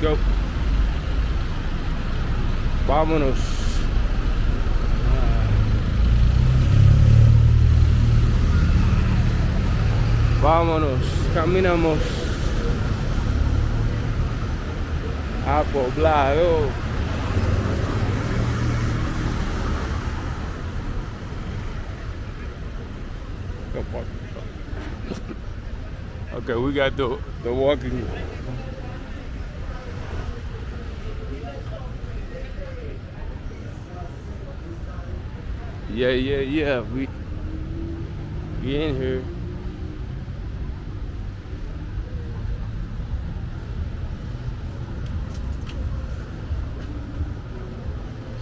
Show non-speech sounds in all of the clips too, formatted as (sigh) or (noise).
go. Vámonos. Vámonos, caminamos a Poblado. Okay, we got the the walking. Yeah, yeah, yeah. We we in here.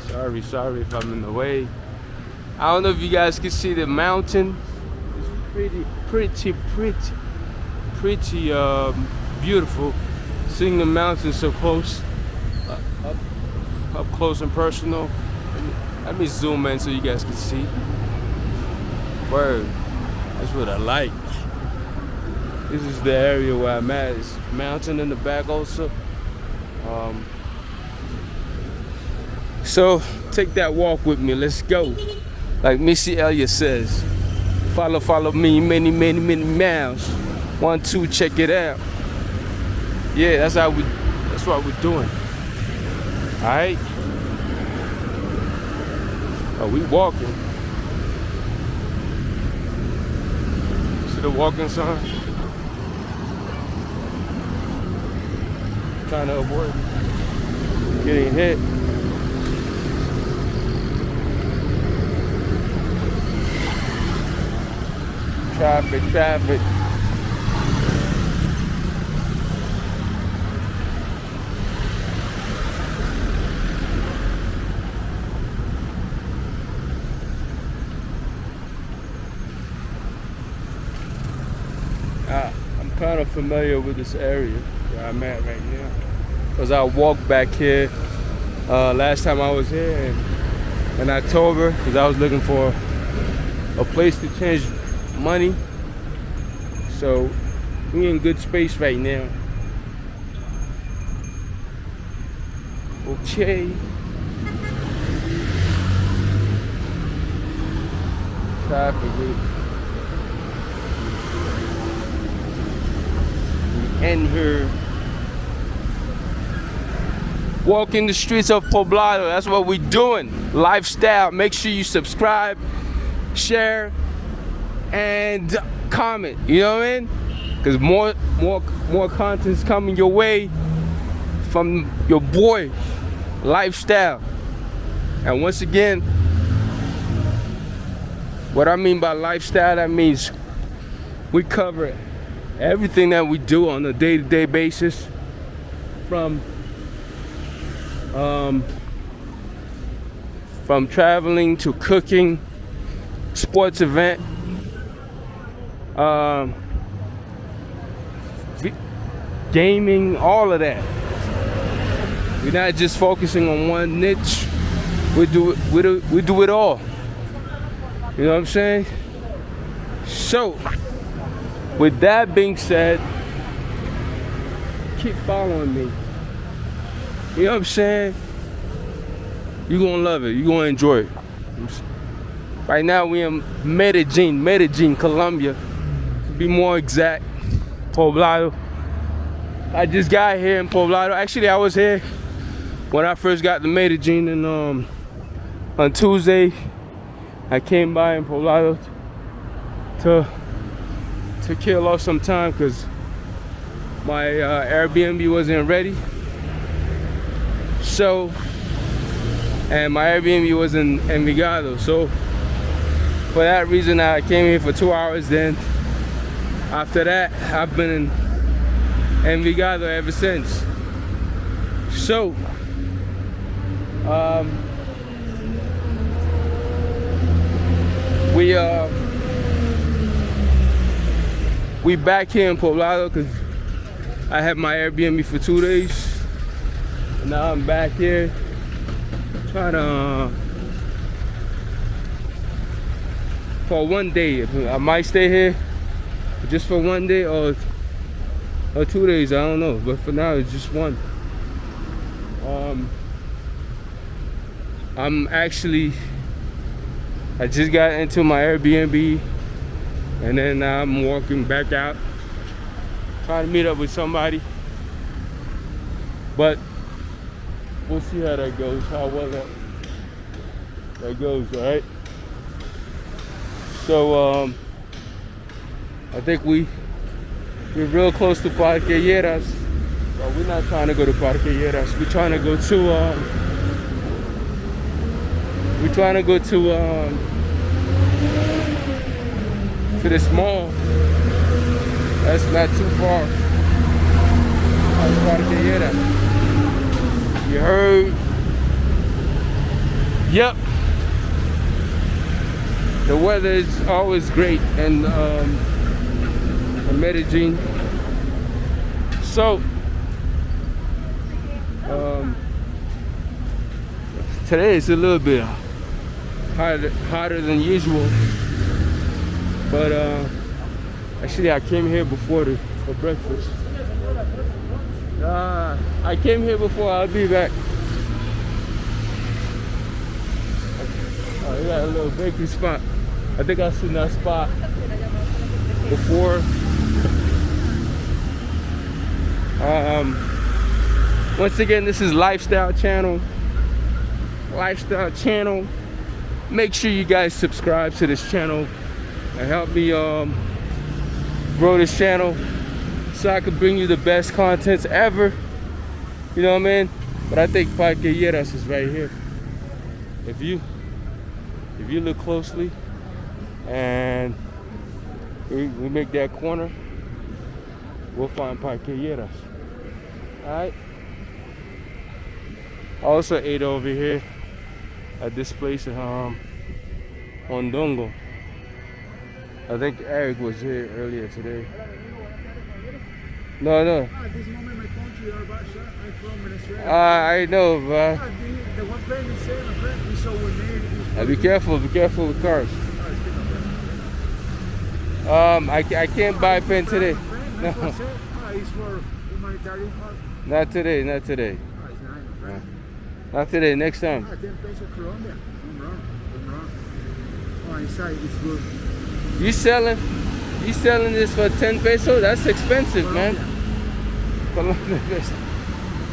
Sorry, sorry if I'm in the way. I don't know if you guys can see the mountain. It's pretty, pretty, pretty, pretty um, beautiful. Seeing the mountain so close, uh, up, up close and personal. Let me, zoom in so you guys can see. Word, that's what I like. This is the area where I'm at. It's mountain in the back also. Um, so take that walk with me. Let's go. Like Missy Elliott says, follow, follow me many, many, many miles. One, two, check it out. Yeah, that's how we. That's what we're doing. All right. Oh, we walking. See the walking sign? Trying to avoid getting hit. Traffic, traffic. Uh, I'm kind of familiar with this area where I'm at right now. Because I walked back here uh, last time I was here in, in October because I was looking for a place to change money. So we in good space right now. Okay. Traffic. End here. Walking the streets of Poblado. That's what we're doing. Lifestyle. Make sure you subscribe, share, and comment. You know what I mean? Because more, more, more content's coming your way from your boy, lifestyle. And once again, what I mean by lifestyle, that means we cover everything that we do on a day-to-day -day basis, from um, from traveling to cooking, sports event, um, gaming, all of that. We're not just focusing on one niche. We do it, we do, we do it all. You know what I'm saying? So, with that being said, keep following me. You know what I'm saying? You're gonna love it. You're gonna enjoy it. Right now we in Medellin, Medellin, Colombia To be more exact, Poblado. I just got here in Poblado. Actually, I was here when I first got to Medellin and um, on Tuesday. I came by in Poblado to to kill off some time because my uh, Airbnb wasn't ready. So, and my Airbnb was in Envigado. So, for that reason, I came here for two hours. Then after that I've been in Envigado ever since so um, we uh we back here in Poblado because I had my Airbnb for two days. And now I'm back here trying to uh, for one day. I might stay here just for one day or or two days i don't know. But for now it's just one. Um, I'm actually, I just got into my Airbnb and then I'm walking back out, trying to meet up with somebody. But we'll see how that goes, how well that, that goes, all right? So, um, I think we, we're real close to Parque Lleras. Well, we're not trying to go to Parque Lleras. We're trying to go to, um, we're trying to go to, um, to this mall. That's not too far. Parque Lleras. You heard? Yep. The weather is always great and um, in Medellin. So, um, today is a little bit hotter, hotter than usual. But uh, actually, I came here before the, for breakfast. Uh, I came here before. I'll be back. Oh, we got a little bakery spot. I think I've seen that spot before. (laughs) Um, once again, this is Lifestyle Channel. Lifestyle Channel. Make sure you guys subscribe to this channel and help me um, grow this channel so I can bring you the best contents ever. You know what I mean? But I think Parque Lleras is right here. If you if you look closely and we, we make that corner, we'll find Parque Lleras. Alright. I also ate over here at this place um Dongo. I think Eric was here earlier today. No, no. Ah, this moment my country are. I'm from Venezuela. Uh, I know, but Ah, the, the one friend is saying, my friend, we saw with uh, be careful, be careful with cars. Ah, Um, I, I can't buy a pen today. No, that's what I said. Ah, it's for humanitarian help. not today, not today. Ah, it's nice, my friend. Not today, next time. Ah, 10 pesos Colombia. I'm wrong. I'm wrong. Oh, inside it's good. You selling, you selling this for 10 pesos? That's expensive, man. Colombia. Colombia,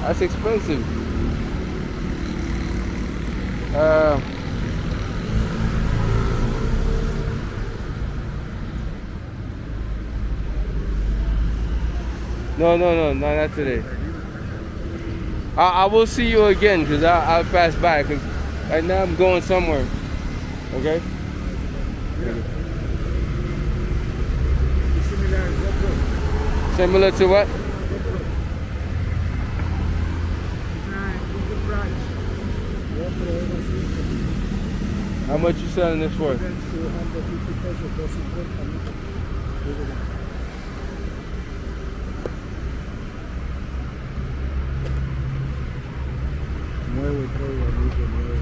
That's expensive. Uh, no, no, no, no, not today. I, I will see you again because I'll pass by because right now I'm going somewhere. Okay? It's similar GoPro. Similar to what? GoPro. It's nice. It's good price. GoPro Evo 5. How much you selling this for? 250 pesos, 250 amigo. Nuevo todo, amigo, nuevo.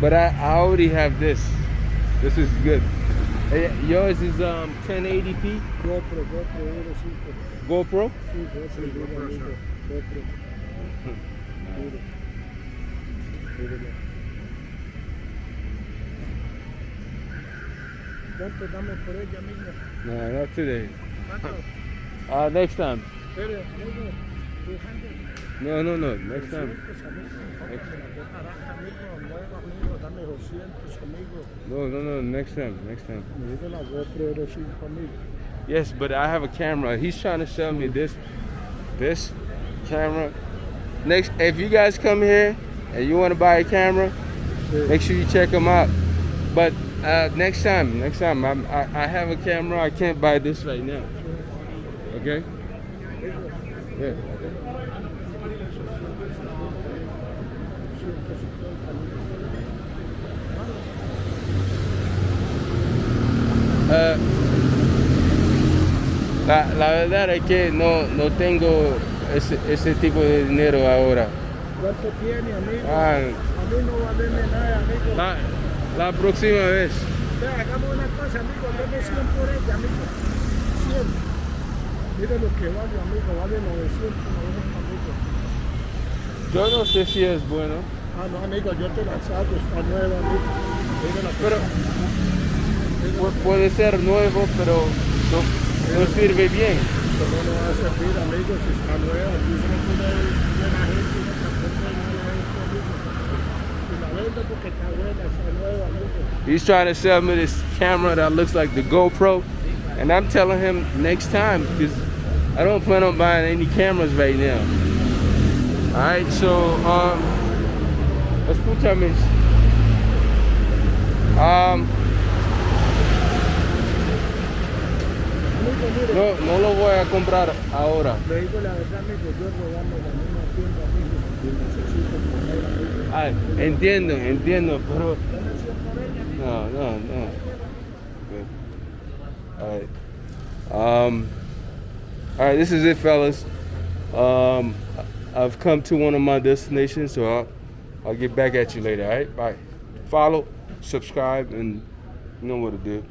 But I, I already have this. This is good. Eh, Yours is um 1080p GoPro, GoPro Evo 5. GoPro. Sí, GoPro, duro, amigo. GoPro. Duro. Duro. ¿Cuánto damos por ella, amigo? No, not today. ¿Cuánto? (laughs) Uh, next time. Pero, amigo, 200. No, no, no. Next time. 200, amigo. Cómprame la que es barata, amigo. Nueva, amigo. Dame 200, amigo. No, no, no. Next time. Next time. La GoPro Evo 5, amigo. Yes, but I have a camera. He's trying to sell me this, this camera. Next, if you guys come here and you want to buy a camera, Sí. make sure you check them out. But uh, next time, next time, I'm, I, I have a camera. I can't buy this right now. Okay? Yeah. Ah, la, la verdad es que no, no tengo ese, ese tipo de dinero ahora. ¿Cuánto tiene, amigo? Ah, A mí no va a darme nada, amigo. la, la próxima vez. Ve, hagamos una cosa, amigo. Deme 100 por ella, amigo. 100. Mire lo que vale, amigo. Vale 900. amigo. Yo no sé si es bueno, Ah, no, amigo, yo te la saco, está nueva, amigo. La pero puede ser nuevo, pero no, no sirve bien. ¿Cómo no va a servir, amigo, si está nueva? Aquí se pone buena gente y no tampoco hay nada de esto. Y la vendo porque está buena, está nueva. He's trying to sell me this camera that looks like the GoPro, and I'm telling him next time because I don't plan on buying any cameras right now. All right, so um, escúchame. Um, Amigo, mire, no, no lo voy a comprar ahora. le digo la verdad, amigo, yo robando la misma tienda, amigo, entiendo, entiendo, pero no, no, no. Good. All right. Um, all right, this is it, fellas. Um, I've come to one of my destinations, so I'll, I'll get back at you later. All right, bye. Follow, subscribe, and you know what to do.